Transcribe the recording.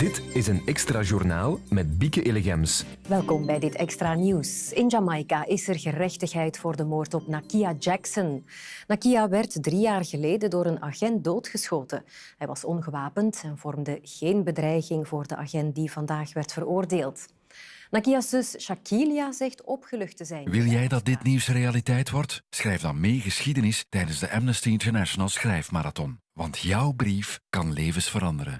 Dit is een extra journaal met Bieke Illegems. Welkom bij dit extra nieuws. In Jamaica is er gerechtigheid voor de moord op Nakia Jackson. Nakia werd drie jaar geleden door een agent doodgeschoten. Hij was ongewapend en vormde geen bedreiging voor de agent die vandaag werd veroordeeld. Nakia's zus Shakilia zegt opgelucht te zijn. Wil jij dat dit nieuws realiteit wordt? Schrijf dan mee geschiedenis tijdens de Amnesty International Schrijfmarathon. Want jouw brief kan levens veranderen.